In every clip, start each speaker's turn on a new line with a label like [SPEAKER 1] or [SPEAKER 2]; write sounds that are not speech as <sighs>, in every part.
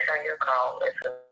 [SPEAKER 1] return your call soon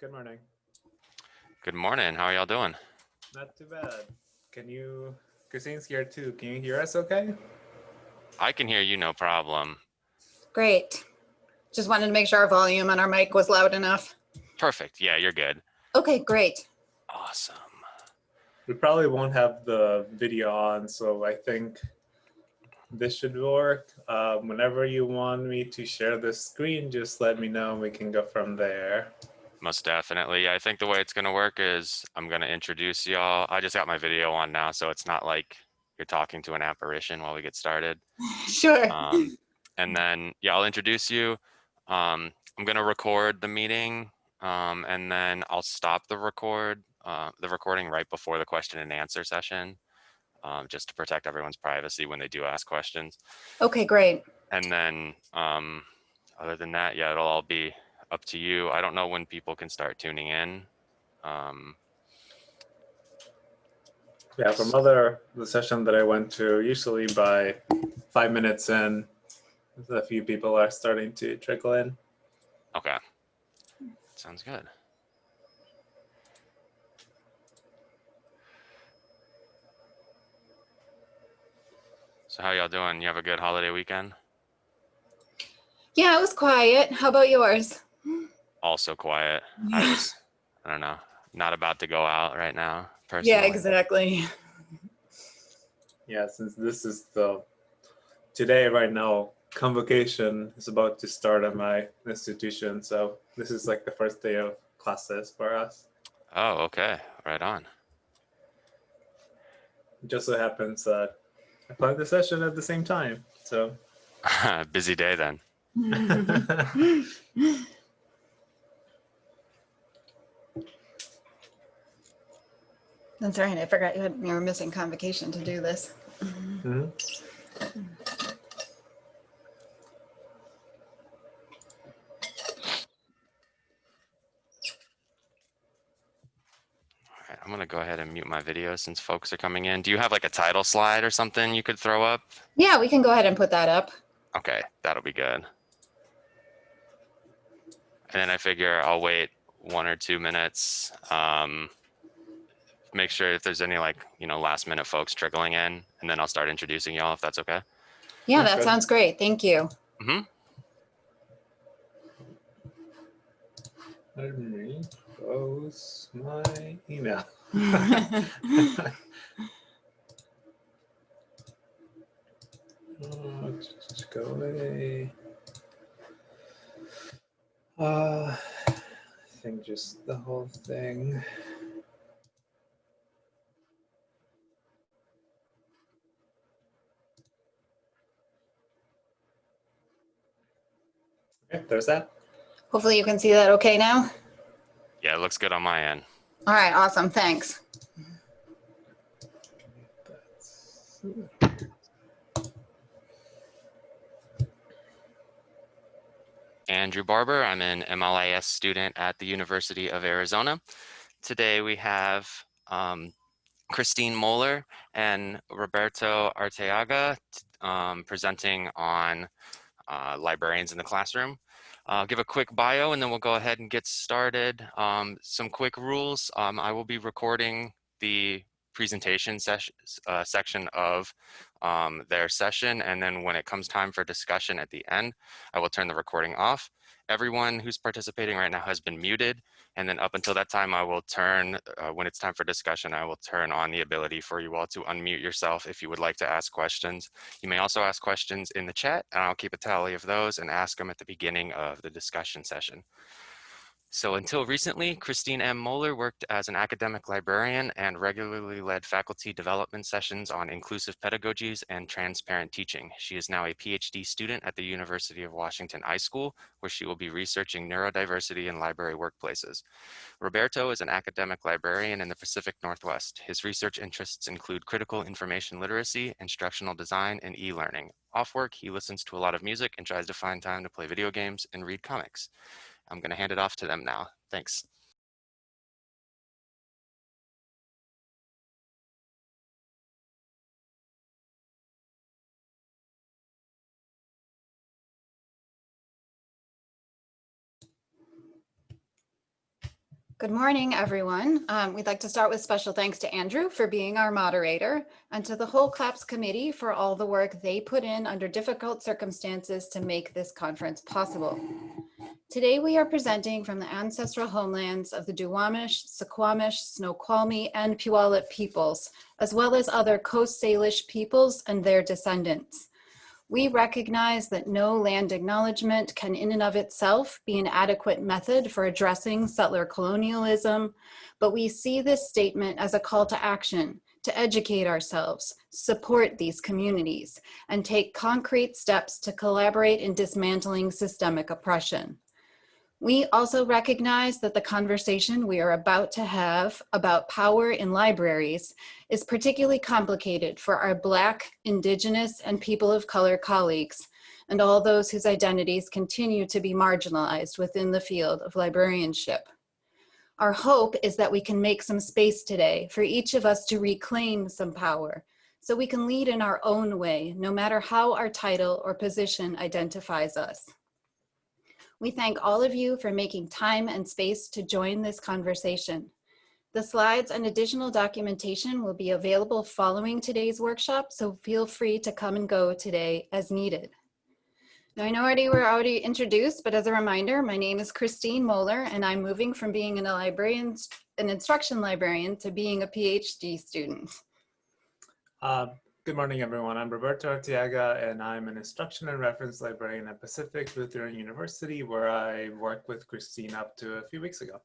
[SPEAKER 2] Good morning.
[SPEAKER 3] Good morning. How are y'all doing?
[SPEAKER 2] Not too bad. Can you, Christine's here too. Can you hear us okay?
[SPEAKER 3] I can hear you no problem.
[SPEAKER 4] Great. Just wanted to make sure our volume on our mic was loud enough.
[SPEAKER 3] Perfect. Yeah, you're good.
[SPEAKER 4] Okay, great.
[SPEAKER 3] Awesome.
[SPEAKER 2] We probably won't have the video on, so I think this should work. Um, whenever you want me to share the screen, just let me know and we can go from there.
[SPEAKER 3] Most definitely. I think the way it's going to work is I'm going to introduce y'all. I just got my video on now, so it's not like you're talking to an apparition while we get started. <laughs>
[SPEAKER 4] Sure.
[SPEAKER 3] Um, <laughs> and then, yeah, I'll introduce you. Um, I'm going to record the meeting um, and then I'll stop the record, uh, the recording right before the question and answer session, um, just to protect everyone's privacy when they do ask questions.
[SPEAKER 4] Okay, great.
[SPEAKER 3] And then, um, other than that, yeah, it'll all be up to you. I don't know when people can start tuning in. Um,
[SPEAKER 2] Yeah, from other, the session that I went to, usually by five minutes in, a few people are starting to trickle in.
[SPEAKER 3] okay. Sounds good. So how y'all doing? You have a good holiday weekend?
[SPEAKER 4] Yeah, it was quiet. How about yours?
[SPEAKER 3] Also quiet. <sighs> I was, I don't know, not about to go out right now, personally.
[SPEAKER 4] Yeah, exactly.
[SPEAKER 2] Yeah, since this is the, today, right now, convocation is about to start at my institution. So this is like the first day of classes for us.
[SPEAKER 3] Oh, okay. Right on.
[SPEAKER 2] It just so happens that I planned the session at the same time. So <laughs>
[SPEAKER 3] Busy day then. <laughs> <laughs>
[SPEAKER 4] That's right. I forgot you had you were missing convocation to do this.
[SPEAKER 2] Mhm.
[SPEAKER 3] I'm gonna go ahead and mute my video since folks are coming in. Do you have like a title slide or something you could throw up?
[SPEAKER 4] Yeah, we can go ahead and put that up.
[SPEAKER 3] Okay, that'll be good. And then I figure I'll wait one or two minutes. Um, make sure if there's any like, you know, last minute folks trickling in, and then I'll start introducing y'all if that's okay.
[SPEAKER 4] Yeah,
[SPEAKER 2] That's
[SPEAKER 4] that
[SPEAKER 2] good.
[SPEAKER 4] sounds great. Thank you.
[SPEAKER 2] Let me close my email. <laughs> Oh, just go away. Uh, I think just the whole thing. Okay, there's that.
[SPEAKER 4] Hopefully you can see that okay now.
[SPEAKER 3] Yeah, it looks good on my end.
[SPEAKER 4] All right, awesome. Thanks.
[SPEAKER 3] Andrew Barber. I'm an MLIS student at the University of Arizona. Today we have um, Christine Moeller and Roberto Arteaga um, presenting on uh, librarians in the classroom. I'll give a quick bio and then we'll go ahead and get started. Um, some quick rules. Um, I will be recording the presentation session, uh, section of um, their session. And then when it comes time for discussion at the end, I will turn the recording off. Everyone who's participating right now has been muted. And then up until that time, I will turn, uh, when it's time for discussion, I will turn on the ability for you all to unmute yourself if you would like to ask questions. You may also ask questions in the chat and I'll keep a tally of those and ask them at the beginning of the discussion session. So until recently, Christine M. Moeller worked as an academic librarian and regularly led faculty development sessions on inclusive pedagogies and transparent teaching. She is now a PhD student at the University of Washington iSchool, where she will be researching neurodiversity in library workplaces. Roberto is an academic librarian in the Pacific Northwest. His research interests include critical information literacy, instructional design, and e-learning. Off work, he listens to a lot of music and tries to find time to play video games and read comics. I'm going to hand it off to them now. Thanks.
[SPEAKER 4] Good morning, everyone. Um, we'd like to start with special thanks to Andrew for being our moderator and to the whole CLAPS committee for all the work they put in under difficult circumstances to make this conference possible. Today, we are presenting from the ancestral homelands of the Duwamish, Suquamish, Snoqualmie, and Puyallup peoples, as well as other Coast Salish peoples and their descendants. We recognize that no land acknowledgement can in and of itself be an adequate method for addressing settler colonialism, but we see this statement as a call to action to educate ourselves, support these communities, and take concrete steps to collaborate in dismantling systemic oppression. We also recognize that the conversation we are about to have about power in libraries is particularly complicated for our Black, Indigenous, and people of color colleagues, and all those whose identities continue to be marginalized within the field of librarianship. Our hope is that we can make some space today for each of us to reclaim some power so we can lead in our own way, no matter how our title or position identifies us. We thank all of you for making time and space to join this conversation. The slides and additional documentation will be available following today's workshop, so feel free to come and go today as needed. Now I know already we're already introduced, but as a reminder, my name is Christine Moeller and I'm moving from being an librarian, an instruction librarian to being a PhD student.
[SPEAKER 2] Uh, good morning, everyone. I'm Roberto Arteaga, and I'm an instruction and reference librarian at Pacific Lutheran University, where I worked with Christine up to a few weeks ago.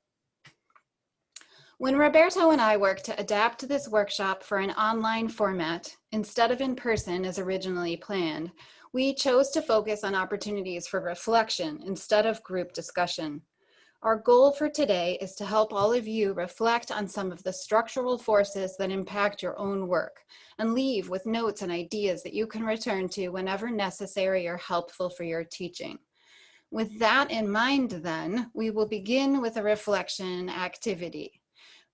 [SPEAKER 4] When Roberto and I worked to adapt this workshop for an online format instead of in person as originally planned, we chose to focus on opportunities for reflection instead of group discussion. Our goal for today is to help all of you reflect on some of the structural forces that impact your own work and leave with notes and ideas that you can return to whenever necessary or helpful for your teaching. With that in mind then, we will begin with a reflection activity.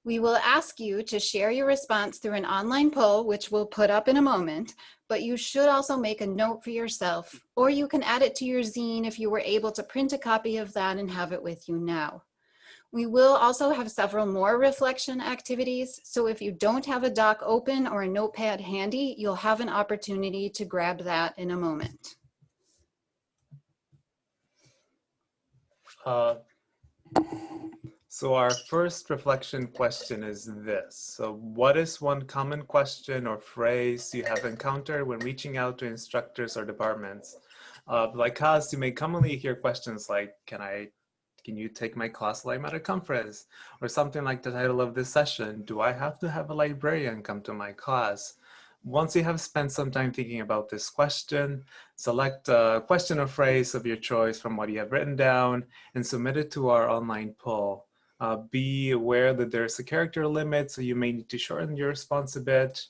[SPEAKER 4] We will ask you to share your response through an online poll, which we'll put up in a moment, but you should also make a note for yourself, or you can add it to your zine if you were able to print a copy of that and have it with you now. We will also have several more reflection activities, so if you don't have a doc open or a notepad handy, you'll have an opportunity to grab that in a moment.
[SPEAKER 2] Uh, so our first reflection question is this. So what is one common question or phrase you have encountered when reaching out to instructors or departments? Uh, like us, you may commonly hear questions like, can I, can you take my class I'm at a conference? Or something like the title of this session, do I have to have a librarian come to my class? Once you have spent some time thinking about this question, select a question or phrase of your choice from what you have written down and submit it to our online poll. Uh, be aware that there's a character limit, so you may need to shorten your response a bit.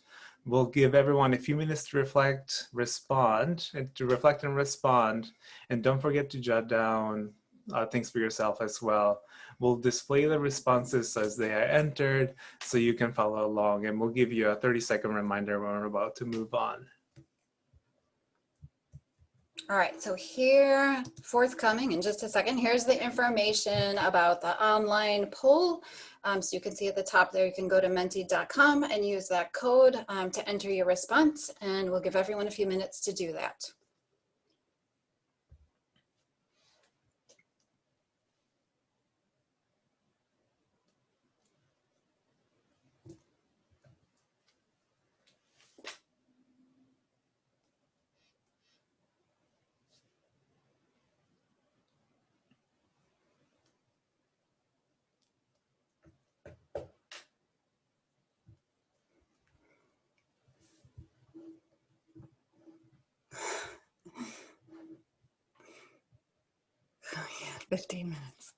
[SPEAKER 2] We'll give everyone a few minutes to reflect, respond, and to reflect and respond. And don't forget to jot down uh, things for yourself as well. We'll display the responses as they are entered so you can follow along and we'll give you a 30 second reminder when we're about to move on.
[SPEAKER 4] All right, so here, forthcoming in just a second, here's the information about the online poll. Um, so you can see at the top there, you can go to menti.com and use that code um, to enter your response, and we'll give everyone a few minutes to do that. Oh, yeah, 15 minutes.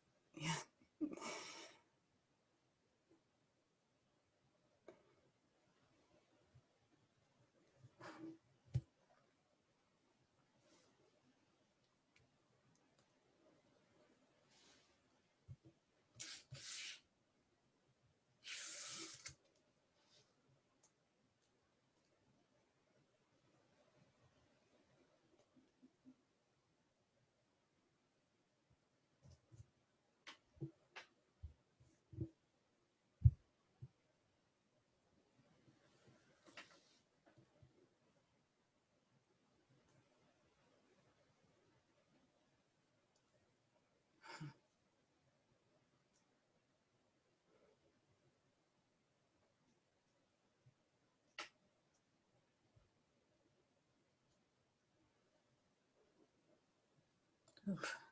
[SPEAKER 4] Oof.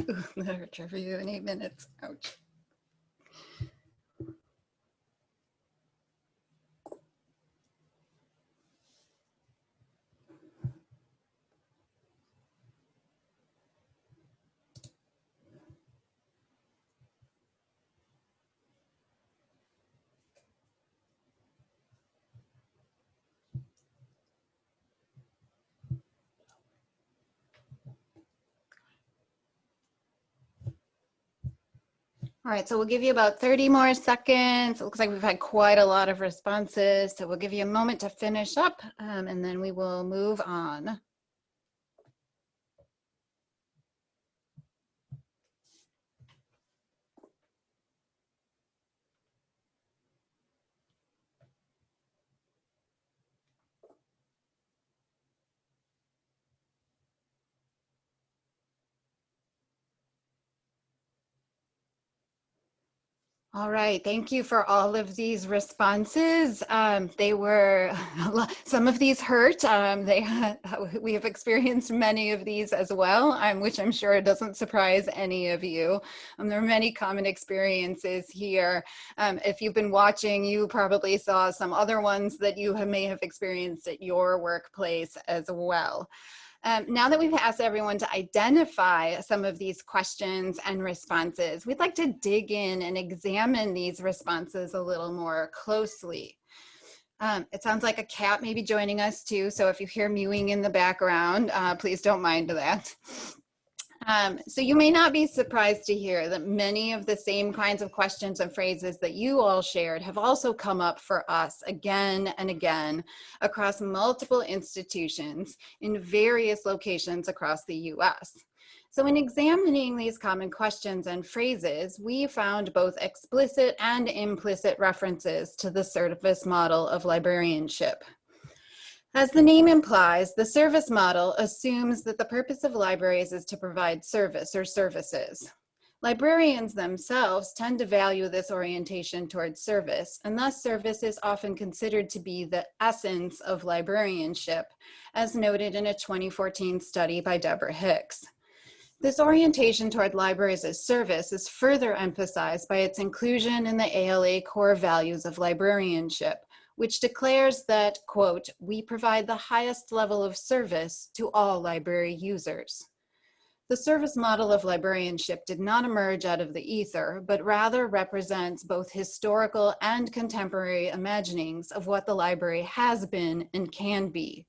[SPEAKER 4] <laughs> Literature review in eight minutes. Ouch. All right, so we'll give you about 30 more seconds. It looks like we've had quite a lot of responses, so we'll give you a moment to finish up um, and then we will move on. All right, thank you for all of these responses. Um, they were, <laughs> some of these hurt. Um, they <laughs> we have experienced many of these as well, um, which I'm sure doesn't surprise any of you. Um, there are many common experiences here. Um, if you've been watching, you probably saw some other ones that you have, may have experienced at your workplace as well. Um, now that we've asked everyone to identify some of these questions and responses, we'd like to dig in and examine these responses a little more closely. Um, it sounds like a cat may be joining us too, so if you hear mewing in the background, uh, please don't mind that. Um, so you may not be surprised to hear that many of the same kinds of questions and phrases that you all shared have also come up for us again and again across multiple institutions in various locations across the US. So in examining these common questions and phrases, we found both explicit and implicit references to the service model of librarianship. As the name implies, the service model assumes that the purpose of libraries is to provide service or services. Librarians themselves tend to value this orientation towards service, and thus service is often considered to be the essence of librarianship, as noted in a 2014 study by Deborah Hicks. This orientation toward libraries as service is further emphasized by its inclusion in the ALA core values of librarianship, which declares that, quote, we provide the highest level of service to all library users. The service model of librarianship did not emerge out of the ether, but rather represents both historical and contemporary imaginings of what the library has been and can be.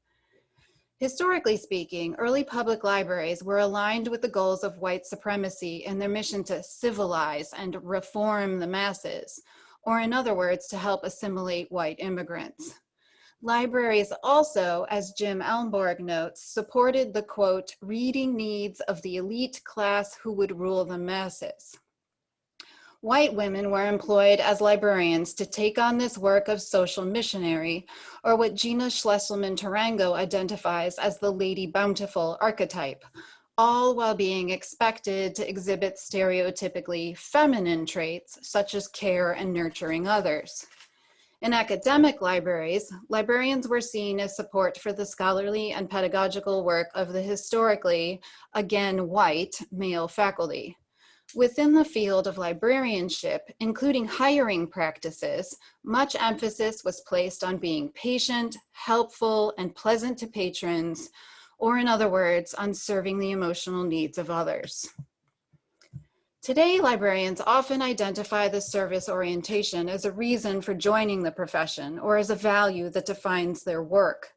[SPEAKER 4] Historically speaking, early public libraries were aligned with the goals of white supremacy and their mission to civilize and reform the masses, or in other words, to help assimilate white immigrants. Libraries also, as Jim Elmborg notes, supported the quote, reading needs of the elite class who would rule the masses. White women were employed as librarians to take on this work of social missionary, or what Gina Schlesselman Tarango identifies as the Lady Bountiful archetype, all while being expected to exhibit stereotypically feminine traits such as care and nurturing others. In academic libraries, librarians were seen as support for the scholarly and pedagogical work of the historically, again white, male faculty. Within the field of librarianship, including hiring practices, much emphasis was placed on being patient, helpful, and pleasant to patrons, or in other words, on serving the emotional needs of others. Today, librarians often identify the service orientation as a reason for joining the profession or as a value that defines their work.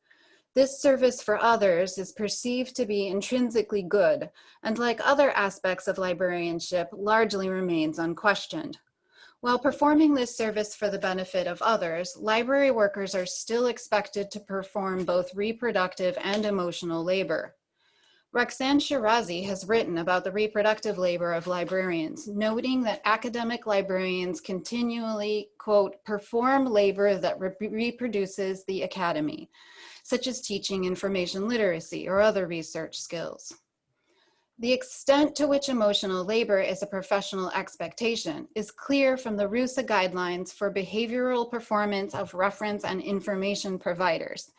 [SPEAKER 4] This service for others is perceived to be intrinsically good, and like other aspects of librarianship, largely remains unquestioned. While performing this service for the benefit of others, library workers are still expected to perform both reproductive and emotional labor. Roxanne Shirazi has written about the reproductive labor of librarians, noting that academic librarians continually, quote, perform labor that re reproduces the academy, such as teaching information literacy or other research skills. The extent to which emotional labor is a professional expectation is clear from the RUSA guidelines for behavioral performance of reference and information providers,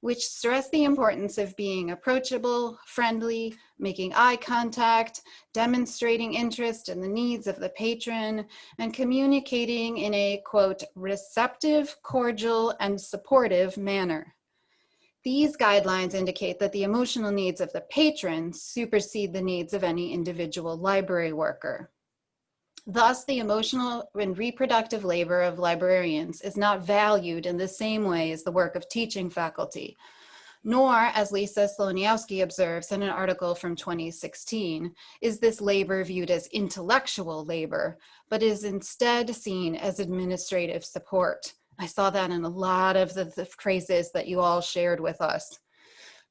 [SPEAKER 4] which stress the importance of being approachable, friendly, making eye contact, demonstrating interest in the needs of the patron, and communicating in a, quote, receptive, cordial, and supportive manner. These guidelines indicate that the emotional needs of the patron supersede the needs of any individual library worker. Thus, the emotional and reproductive labor of librarians is not valued in the same way as the work of teaching faculty, Nor, as Lisa Sloniowski observes in an article from 2016, is this labor viewed as intellectual labor, but is instead seen as administrative support. I saw that in a lot of the, the phrases that you all shared with us.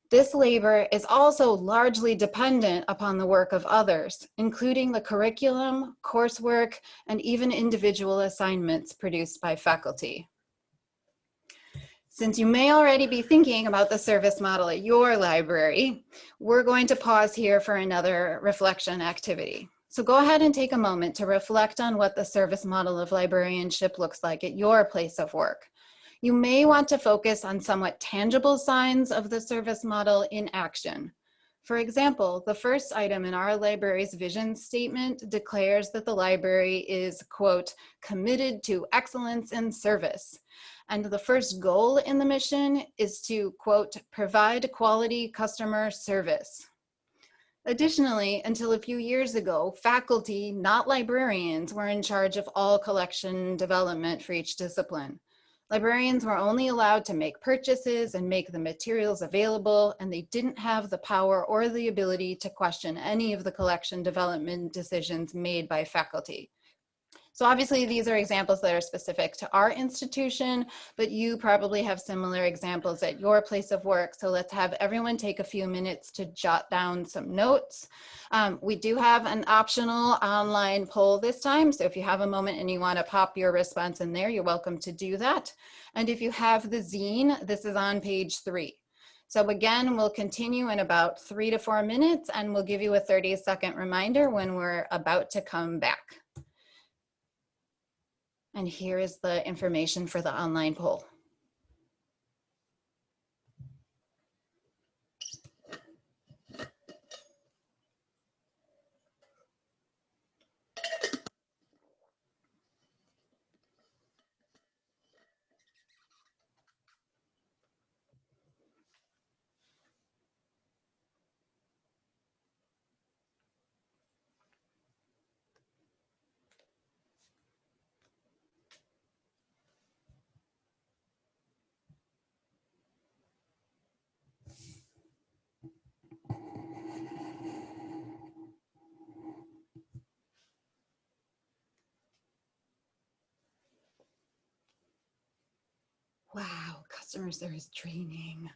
[SPEAKER 4] This labor is also largely dependent upon the work of others, including the curriculum, coursework, and even individual assignments produced by faculty. Since you may already be thinking about the service model at your library, we're going to pause here for another reflection activity. So go ahead and take a moment to reflect on what the service model of librarianship looks like at your place of work. You may want to focus on somewhat tangible signs of the service model in action. For example, the first item in our library's vision statement declares that the library is, quote, committed to excellence in service. And the first goal in the mission is to, quote, provide quality customer service. Additionally, until a few years ago, faculty, not librarians, were in charge of all collection development for each discipline. Librarians were only allowed to make purchases and make the materials available, and they didn't have the power or the ability to question any of the collection development decisions made by faculty. So obviously these are examples that are specific to our institution, but you probably have similar examples at your place of work. So let's have everyone take a few minutes to jot down some notes. Um, we do have an optional online poll this time. So if you have a moment and you wanna pop your response in there, you're welcome to do that. And if you have the zine, this is on page three. So again, we'll continue in about three to four minutes and we'll give you a 30 second reminder when we're about to come back. And here is the information for the online poll. Wow, customer service training.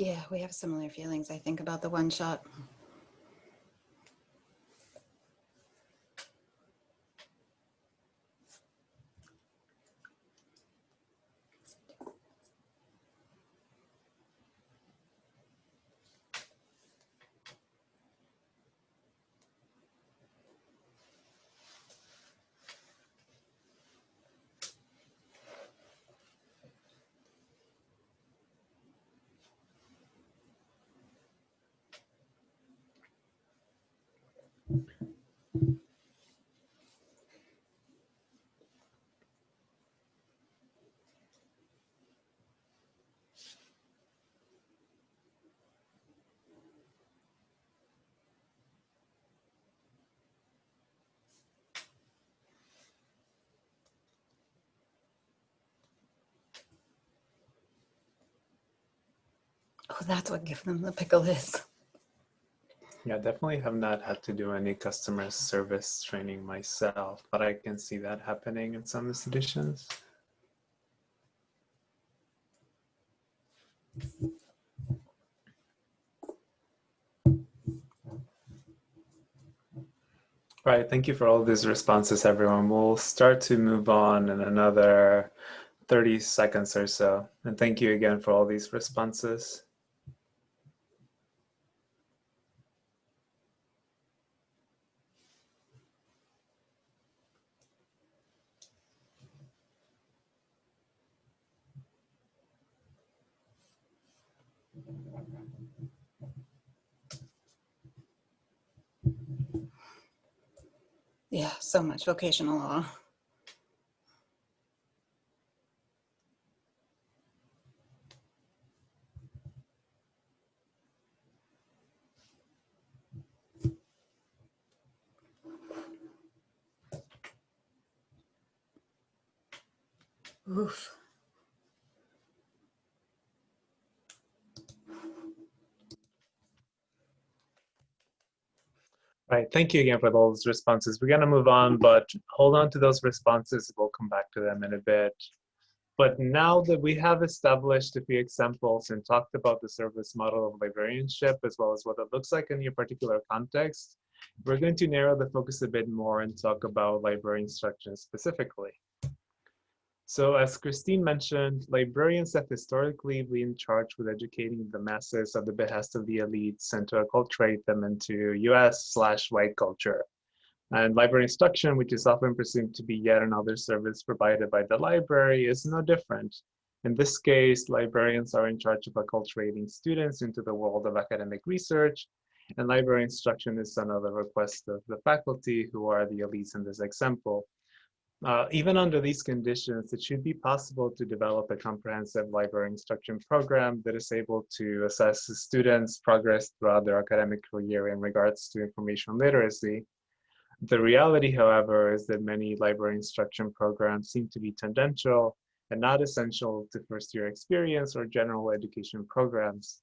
[SPEAKER 4] Yeah, we have similar feelings, I think, about the one shot. Oh, that's what give them the pickle is.
[SPEAKER 2] Yeah, definitely have not had to do any customer service training myself, but I can see that happening in some institutions. All right, thank you for all these responses, everyone. We'll start to move on in another 30 seconds or so. And thank you again for all these responses.
[SPEAKER 4] Yeah, so much vocational
[SPEAKER 2] awe. Thank you again for those responses. We're going to move on, but hold on to those responses. We'll come back to them in a bit. But now that we have established a few examples and talked about the service model of librarianship, as well as what it looks like in your particular context, we're going to narrow the focus a bit more and talk about library instruction specifically. So as Christine mentioned, librarians have historically been charged with educating the masses at the behest of the elites and to acculturate them into US slash white culture. And library instruction, which is often presumed to be yet another service provided by the library, is no different. In this case, librarians are in charge of acculturating students into the world of academic research, and library instruction is the request of the faculty, who are the elites in this example. Uh, even under these conditions, it should be possible to develop a comprehensive library instruction program that is able to assess the students' progress throughout their academic career in regards to information literacy. The reality, however, is that many library instruction programs seem to be tangential and not essential to first year experience or general education programs.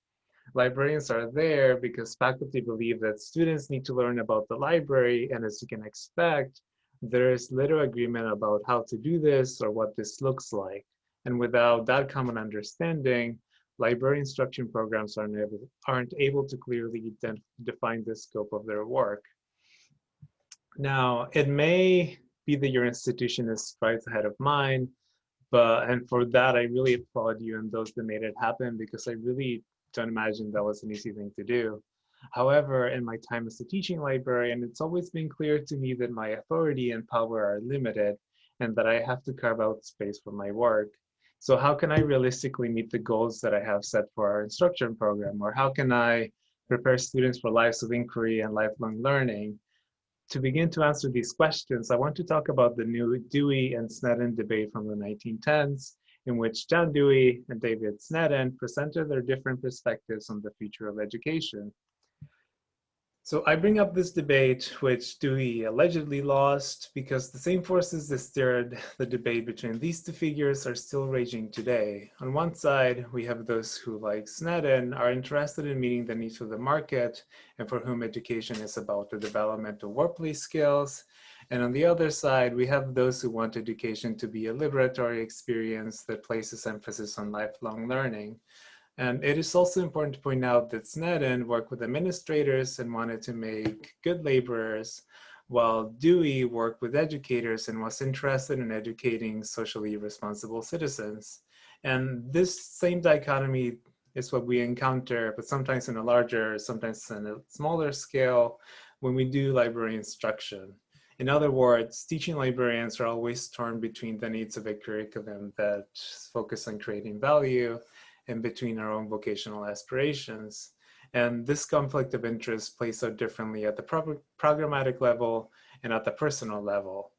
[SPEAKER 2] Librarians are there because faculty believe that students need to learn about the library, and as you can expect, there is little agreement about how to do this or what this looks like. And without that common understanding, library instruction programs aren't able, aren't able to clearly define the scope of their work. Now, it may be that your institution is strides ahead of mine, but and for that, I really applaud you and those that made it happen because I really don't imagine that was an easy thing to do. However, in my time as a teaching librarian, it's always been clear to me that my authority and power are limited and that I have to carve out space for my work. So how can I realistically meet the goals that I have set for our instruction program? Or how can I prepare students for lives of inquiry and lifelong learning? To begin to answer these questions, I want to talk about the new Dewey and Snedden debate from the 1910s, in which John Dewey and David Snedden presented their different perspectives on the future of education. So I bring up this debate, which Dewey allegedly lost, because the same forces that stirred the debate between these two figures are still raging today. On one side, we have those who, like Snedden, are interested in meeting the needs of the market and for whom education is about the development of workplace skills. And on the other side, we have those who want education to be a liberatory experience that places emphasis on lifelong learning. And it is also important to point out that Snedden worked with administrators and wanted to make good laborers, while Dewey worked with educators and was interested in educating socially responsible citizens. And this same dichotomy is what we encounter, but sometimes in a larger, sometimes in a smaller scale, when we do library instruction. In other words, teaching librarians are always torn between the needs of a curriculum that focus on creating value and between our own vocational aspirations. And this conflict of interest plays out differently at the pro programmatic level and at the personal level.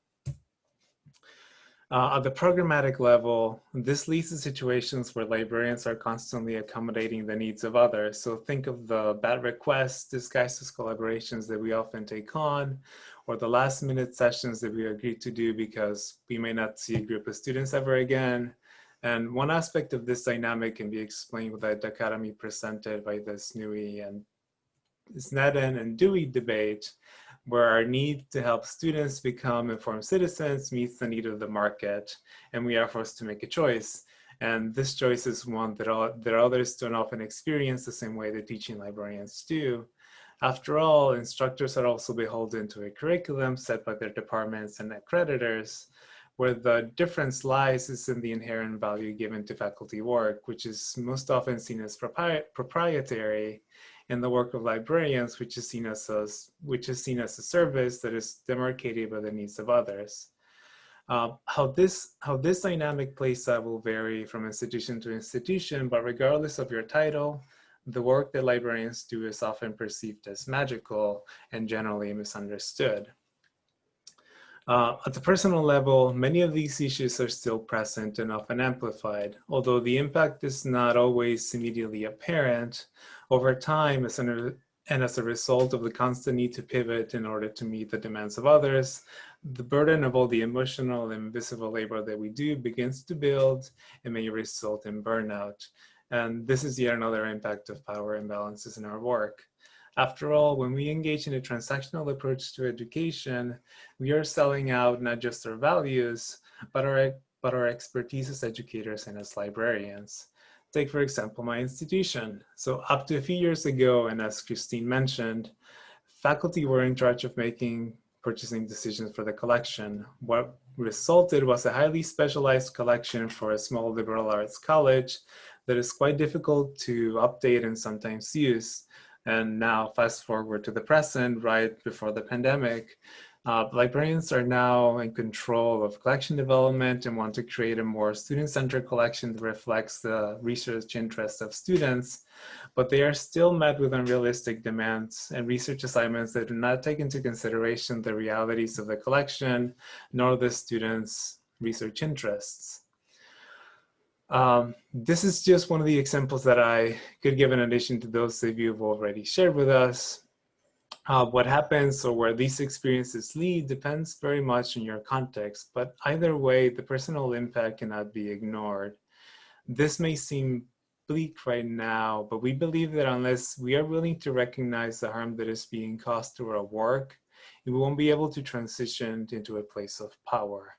[SPEAKER 2] Uh, at the programmatic level, this leads to situations where librarians are constantly accommodating the needs of others. So think of the bad requests disguised as collaborations that we often take on, or the last minute sessions that we agree to do because we may not see a group of students ever again, and one aspect of this dynamic can be explained with the dichotomy presented by the Snewey and Snedden and Dewey debate, where our need to help students become informed citizens meets the need of the market, and we are forced to make a choice. And this choice is one that, all, that others don't often experience the same way the teaching librarians do. After all, instructors are also beholden to a curriculum set by their departments and accreditors, Where the difference lies is in the inherent value given to faculty work, which is most often seen as propri proprietary in the work of librarians, which is seen as a, which is seen as a service that is demarcated by the needs of others. Uh, how this how this dynamic plays out will vary from institution to institution, but regardless of your title, the work that librarians do is often perceived as magical and generally misunderstood. Uh, at the personal level, many of these issues are still present and often amplified, although the impact is not always immediately apparent. Over time, as an, and as a result of the constant need to pivot in order to meet the demands of others, the burden of all the emotional and visible labor that we do begins to build and may result in burnout. And this is yet another impact of power imbalances in our work. After all, when we engage in a transactional approach to education, we are selling out not just our values, but our, but our expertise as educators and as librarians. Take, for example, my institution. So up to a few years ago, and as Christine mentioned, faculty were in charge of making purchasing decisions for the collection. What resulted was a highly specialized collection for a small liberal arts college that is quite difficult to update and sometimes use. And now fast forward to the present, right before the pandemic, uh, librarians are now in control of collection development and want to create a more student-centered collection that reflects the research interests of students, but they are still met with unrealistic demands and research assignments that do not take into consideration the realities of the collection, nor the students' research interests. Um, this is just one of the examples that I could give in addition to those that you've already shared with us. Uh, what happens or where these experiences lead depends very much on your context, but either way, the personal impact cannot be ignored. This may seem bleak right now, but we believe that unless we are willing to recognize the harm that is being caused through our work, we won't be able to transition into a place of power.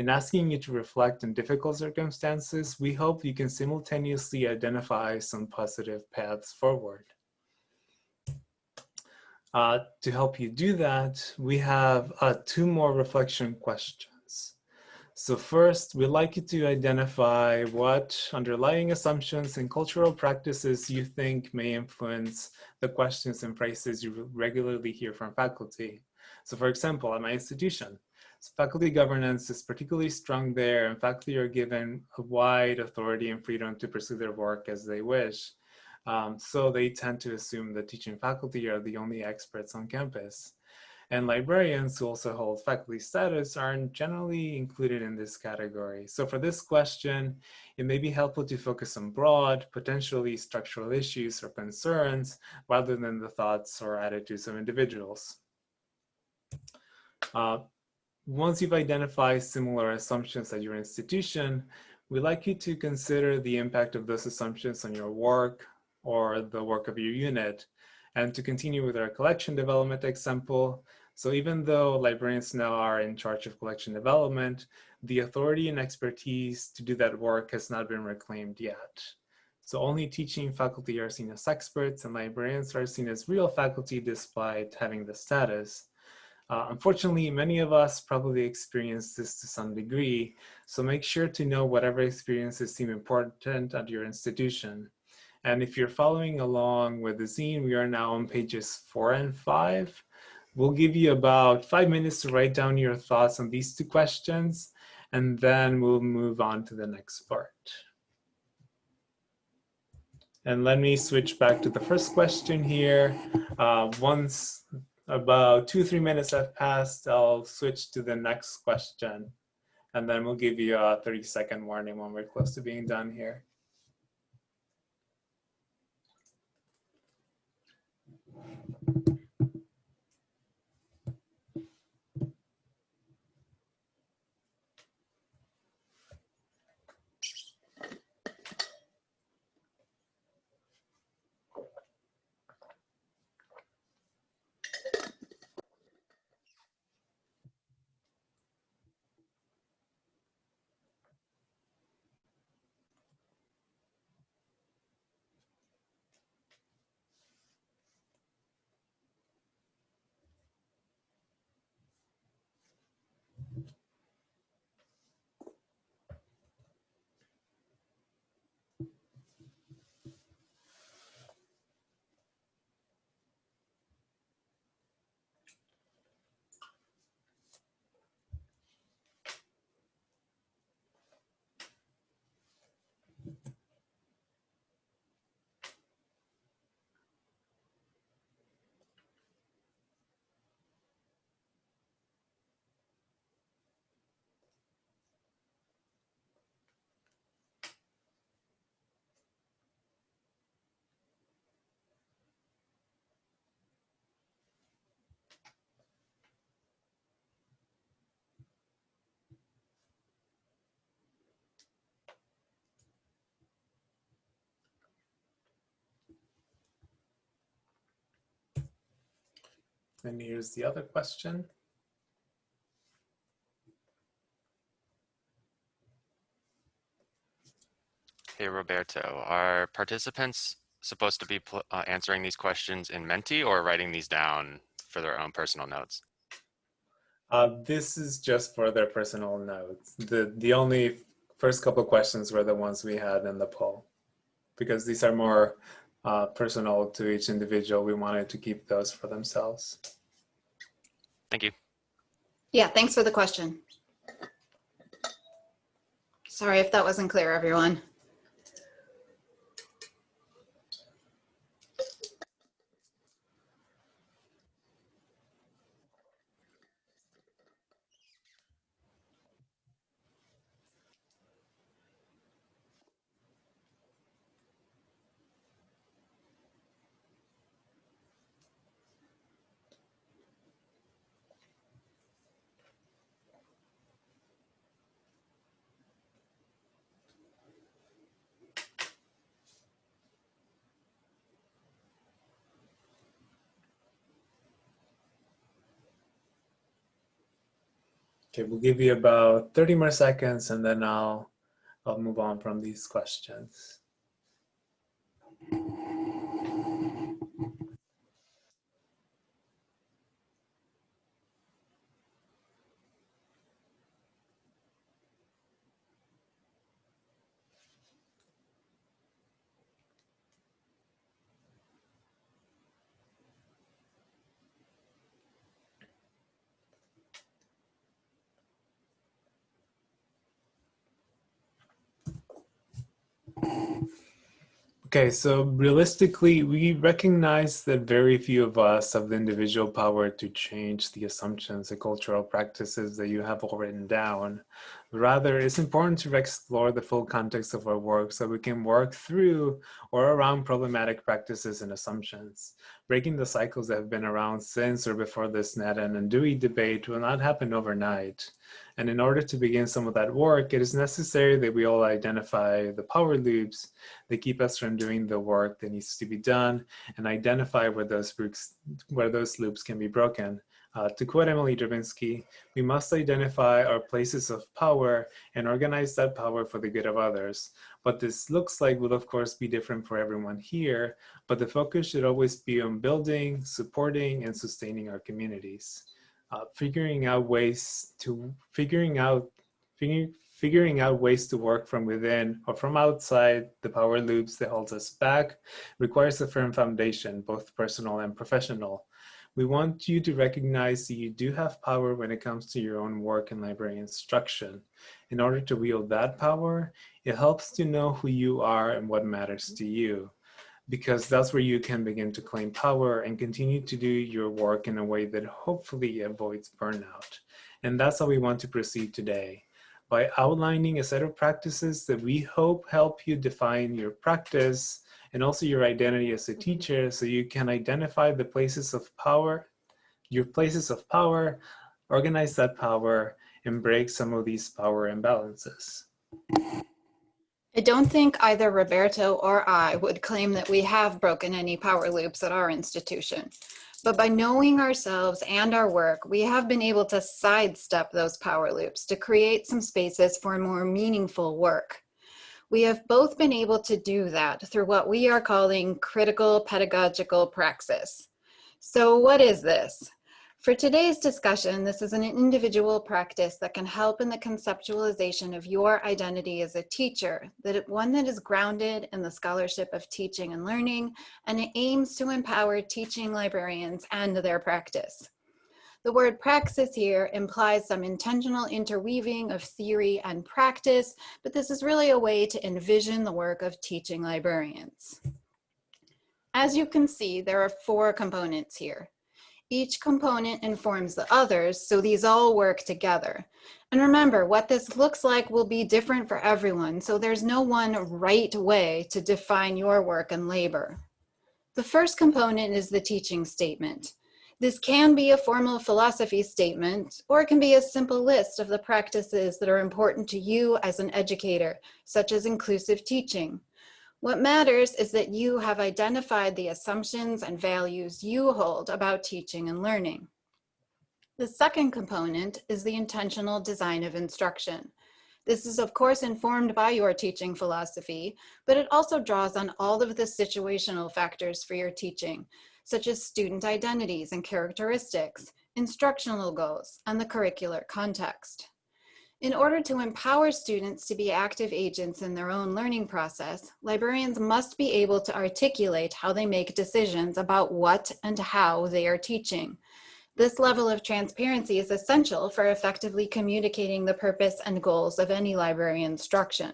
[SPEAKER 2] In asking you to reflect on difficult circumstances, we hope you can simultaneously identify some positive paths forward. Uh, to help you do that, we have uh, two more reflection questions. So first, we'd like you to identify what underlying assumptions and cultural practices you think may influence the questions and phrases you regularly hear from faculty. So for example, at my institution, so faculty governance is particularly strong there and faculty are given a wide authority and freedom to pursue their work as they wish. Um, so they tend to assume that teaching faculty are the only experts on campus. And librarians who also hold faculty status aren't generally included in this category. So for this question, it may be helpful to focus on broad, potentially structural issues or concerns rather than the thoughts or attitudes of individuals. Uh, once you've identified similar assumptions at your institution, we'd like you to consider the impact of those assumptions on your work or the work of your unit. And to continue with our collection development example, so even though librarians now are in charge of collection development, the authority and expertise to do that work has not been reclaimed yet. So only teaching faculty are seen as experts and librarians are seen as real faculty despite having the status. Uh, unfortunately, many of us probably experience this to some degree, so make sure to know whatever experiences seem important at your institution. And if you're following along with the zine, we are now on pages four and five. We'll give you about five minutes to write down your thoughts on these two questions, and then we'll move on to the next part. And let me switch back to the first question here. Uh, once about two, three minutes have passed, I'll switch to the next question. And then we'll give you a 30 second warning when we're close to being done here. And here's the other question.
[SPEAKER 3] Hey, Roberto, are participants supposed to be uh, answering these questions in Menti or writing these down for their own personal notes?
[SPEAKER 2] Uh, this is just for their personal notes. The, the only first couple questions were the ones we had in the poll. Because these are more uh, personal to each individual, we wanted to keep those for themselves.
[SPEAKER 3] Thank you.
[SPEAKER 4] Yeah, thanks for the question. Sorry if that wasn't clear, everyone.
[SPEAKER 2] Okay, we'll give you about 30 more seconds and then I'll, I'll move on from these questions. Okay, so realistically, we recognize that very few of us have the individual power to change the assumptions and cultural practices that you have all written down. Rather, it's important to explore the full context of our work so we can work through or around problematic practices and assumptions. Breaking the cycles that have been around since or before this Snedden and Dewey debate will not happen overnight. And in order to begin some of that work, it is necessary that we all identify the power loops that keep us from doing the work that needs to be done and identify where those, where those loops can be broken. Uh, to quote Emily Drabinski, we must identify our places of power and organize that power for the good of others. What this looks like will of course be different for everyone here, but the focus should always be on building, supporting, and sustaining our communities uh, figuring out ways to figuring out figuring, figuring out ways to work from within or from outside the power loops that holds us back requires a firm foundation, both personal and professional. We want you to recognize that you do have power when it comes to your own work in library instruction. In order to wield that power, it helps to know who you are and what matters to you because that's where you can begin to claim power and continue to do your work in a way that hopefully avoids burnout. And that's how we want to proceed today by outlining a set of practices that we hope help you define your practice and also your identity as a teacher so you can identify the places of power, your places of power, organize that power, and break some of these power imbalances.
[SPEAKER 4] I don't think either Roberto or I would claim that we have broken any power loops at our institution. But by knowing ourselves and our work, we have been able to sidestep those power loops to create some spaces for more meaningful work. We have both been able to do that through what we are calling critical pedagogical praxis. So what is this? For today's discussion, this is an individual practice that can help in the conceptualization of your identity as a teacher, that one that is grounded in the scholarship of teaching and learning, and it aims to empower teaching librarians and their practice. The word praxis here implies some intentional interweaving of theory and practice, but this is really a way to envision the work of teaching librarians. As you can see, there are four components here. Each component informs the others, so these all work together. And remember, what this looks like will be different for everyone, so there's no one right way to define your work and labor. The first component is the teaching statement. This can be a formal philosophy statement, or it can be a simple list of the practices that are important to you as an educator, such as inclusive teaching, What matters is that you have identified the assumptions and values you hold about teaching and learning. The second component is the intentional design of instruction. This is of course informed by your teaching philosophy, but it also draws on all of the situational factors for your teaching, such as student identities and characteristics, instructional goals, and the curricular context. In order to empower students to be active agents in their own learning process, librarians must be able to articulate how they make decisions about what and how they are teaching. This level of transparency is essential for effectively communicating the purpose and goals of any library instruction.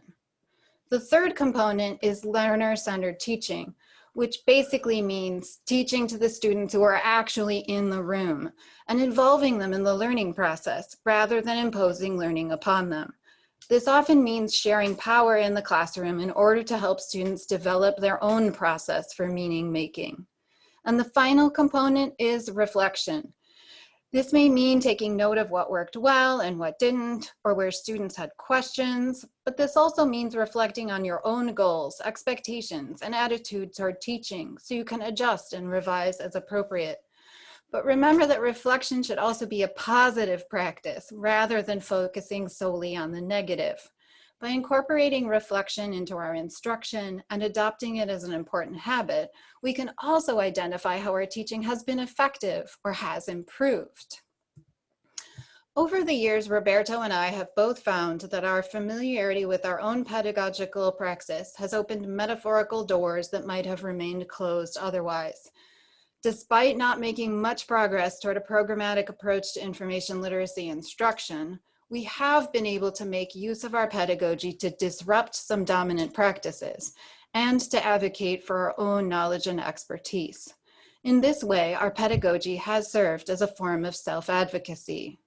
[SPEAKER 4] The third component is learner-centered teaching, which basically means teaching to the students who are actually in the room and involving them in the learning process rather than imposing learning upon them. This often means sharing power in the classroom in order to help students develop their own process for meaning making. And the final component is reflection. This may mean taking note of what worked well and what didn't, or where students had questions, but this also means reflecting on your own goals, expectations, and attitudes toward teaching so you can adjust and revise as appropriate. But remember that reflection should also be a positive practice rather than focusing solely on the negative. By incorporating reflection into our instruction and adopting it as an important habit, we can also identify how our teaching has been effective or has improved. Over the years, Roberto and I have both found that our familiarity with our own pedagogical praxis has opened metaphorical doors that might have remained closed otherwise. Despite not making much progress toward a programmatic approach to information literacy instruction, we have been able to make use of our pedagogy to disrupt some dominant practices and to advocate for our own knowledge and expertise. In this way, our pedagogy has served as a form of self-advocacy.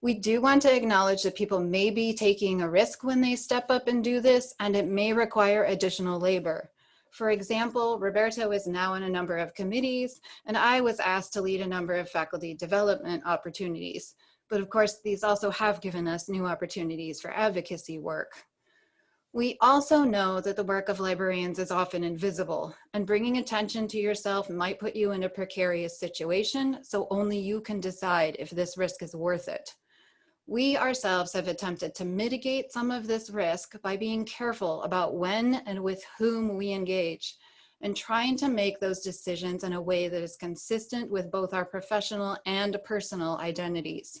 [SPEAKER 4] We do want to acknowledge that people may be taking a risk when they step up and do this, and it may require additional labor. For example, Roberto is now on a number of committees, and I was asked to lead a number of faculty development opportunities. But of course, these also have given us new opportunities for advocacy work. We also know that the work of librarians is often invisible and bringing attention to yourself might put you in a precarious situation, so only you can decide if this risk is worth it. We ourselves have attempted to mitigate some of this risk by being careful about when and with whom we engage and trying to make those decisions in a way that is consistent with both our professional and personal identities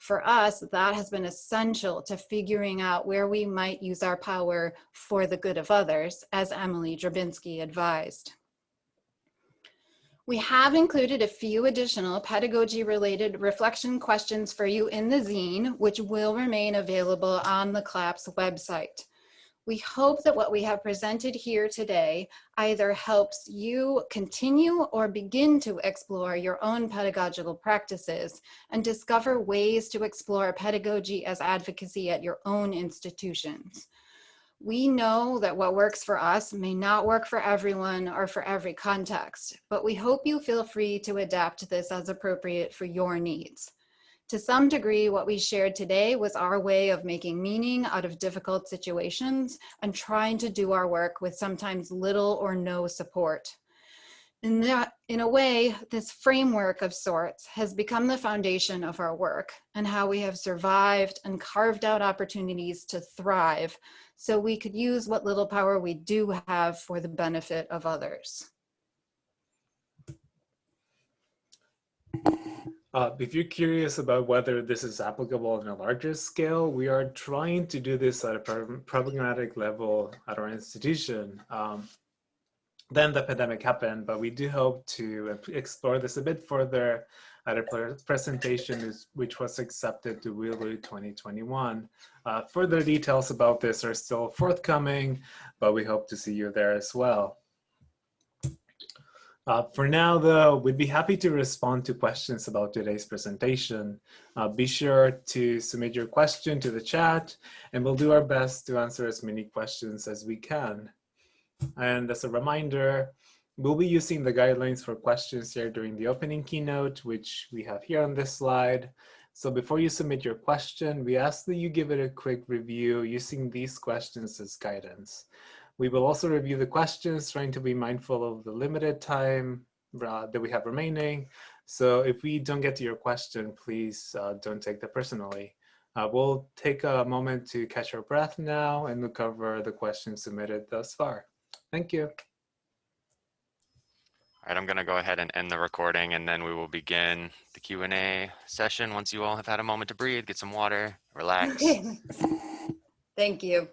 [SPEAKER 4] for us, that has been essential to figuring out where we might use our power for the good of others, as Emily Drabinski advised. We have included a few additional pedagogy-related reflection questions for you in the zine, which will remain available on the CLAPS website. We hope that what we have presented here today either helps you continue or begin to explore your own pedagogical practices and discover ways to explore pedagogy as advocacy at your own institutions. We know that what works for us may not work for everyone or for every context, but we hope you feel free to adapt this as appropriate for your needs. To some degree, what we shared today was our way of making meaning out of difficult situations and trying to do our work with sometimes little or no support. In, that, in a way, this framework of sorts has become the foundation of our work and how we have survived and carved out opportunities to thrive so we could use what little power we do have for the benefit of others.
[SPEAKER 2] Uh, if you're curious about whether this is applicable on a larger scale, we are trying to do this at a programmatic level at our institution. Um, then the pandemic happened, but we do hope to explore this a bit further at a presentation which was accepted to WILU 2021. Uh, further details about this are still forthcoming, but we hope to see you there as well. Uh, for now, though, we'd be happy to respond to questions about today's presentation. Uh, be sure to submit your question to the chat, and we'll do our best to answer as many questions as we can. And as a reminder, we'll be using the guidelines for questions here during the opening keynote, which we have here on this slide. So before you submit your question, we ask that you give it a quick review using these questions as guidance. We will also review the questions, trying to be mindful of the limited time uh, that we have remaining. So if we don't get to your question, please uh, don't take that personally. Uh, we'll take a moment to catch our breath now and look over the questions submitted thus far. Thank you.
[SPEAKER 3] All right, I'm going to go ahead and end the recording and then we will begin the Q&A session once you all have had a moment to breathe, get some water, relax. <laughs>
[SPEAKER 4] Thank you.